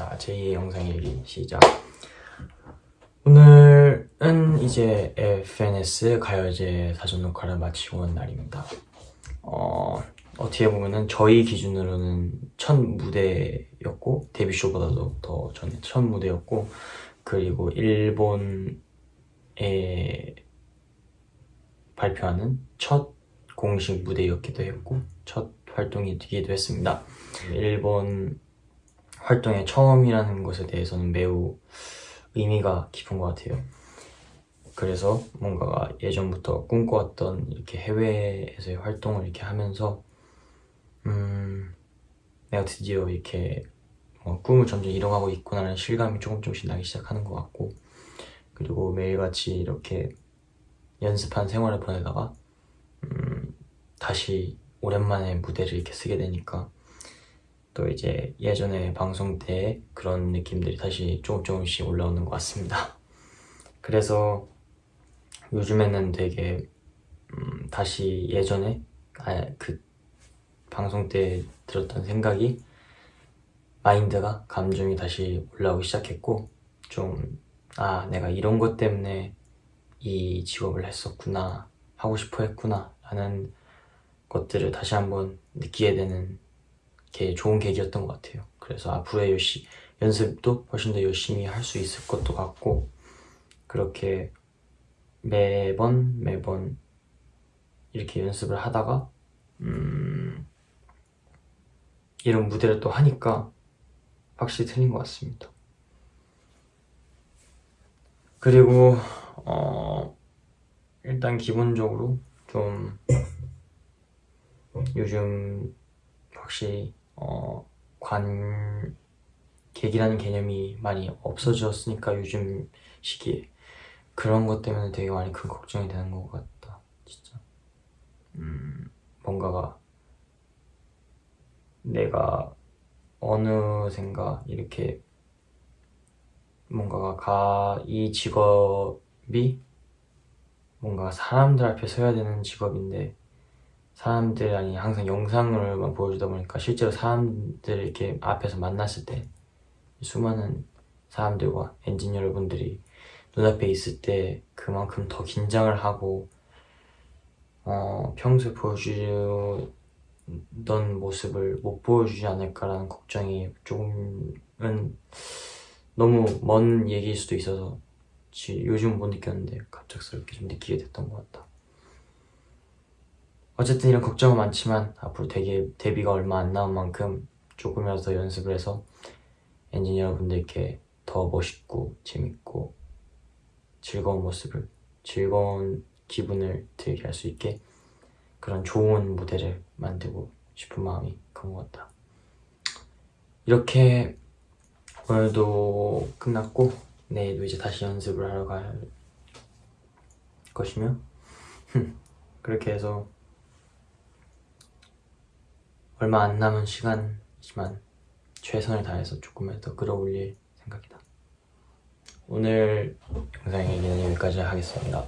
자, 제2의 영상 일기 시작. 오늘은 이제 FNS 가요제 사전 녹화를 마치고 온 날입니다. 어, 어떻게 보면은 저희 기준으로는 첫 무대였고 데뷔쇼보다도 더 전에 첫 무대였고 그리고 일본에 발표하는 첫 공식 무대였기도 했고 첫 활동이 되기도 했습니다. 일본 활동의 처음이라는 것에 대해서는 매우 의미가 깊은 것 같아요. 그래서 뭔가 예전부터 꿈꿔왔던 이렇게 해외에서의 활동을 이렇게 하면서 음 내가 드디어 이렇게 뭐 꿈을 점점 이뤄가고 있구나라는 실감이 조금 조금씩 나기 시작하는 것 같고 그리고 매일같이 이렇게 연습한 생활을 보내다가 음 다시 오랜만에 무대를 이렇게 쓰게 되니까 또 이제 예전에 방송 때 그런 느낌들이 다시 조금 조금씩 올라오는 것 같습니다. 그래서 요즘에는 되게 음, 다시 예전에 아, 그 방송 때 들었던 생각이 마인드가 감정이 다시 올라오기 시작했고 좀 아 내가 이런 것 때문에 이 직업을 했었구나 하고 싶어 했구나 라는 것들을 다시 한번 느끼게 되는 게 좋은 계기였던 것 같아요. 그래서 앞으로의 열시, 연습도 훨씬 더 열심히 할 수 있을 것도 같고 그렇게 매번 매번 이렇게 연습을 하다가 음, 이런 무대를 또 하니까 확실히 틀린 것 같습니다. 그리고 어, 일단 기본적으로 좀 요즘 확실히 어, 관객이라는 개념이 많이 없어졌으니까 요즘 시기에 그런 것 때문에 되게 많이 큰 걱정이 되는 것 같다 진짜. 음, 뭔가가 내가 어느샌가 이렇게 뭔가가 가, 이 직업이 뭔가 사람들 앞에 서야 되는 직업인데 사람들 아니 항상 영상으로만 보여주다 보니까 실제로 사람들 이렇게 앞에서 만났을 때 수많은 사람들과 엔진 여러분들이 눈앞에 있을 때 그만큼 더 긴장을 하고 어, 평소에 보여주던 모습을 못 보여주지 않을까라는 걱정이 조금은 너무 먼 얘기일 수도 있어서 요즘 못 느꼈는데 갑작스럽게 좀 느끼게 됐던 것 같다 어쨌든 이런 걱정은 많지만 앞으로 되게 데뷔가 얼마 안 남은 만큼 조금이라도 더 연습을 해서 엔지니어 분들께 더 멋있고 재밌고 즐거운 모습을 즐거운 기분을 들게 할 수 있게 그런 좋은 무대를 만들고 싶은 마음이 큰 것 같다. 이렇게 오늘도 끝났고 내일도 이제 다시 연습을 하러 갈 것이며 그렇게 해서 얼마 안 남은 시간이지만 최선을 다해서 조금이라도 끌어올릴 생각이다. 오늘 영상 얘기는 여기까지 하겠습니다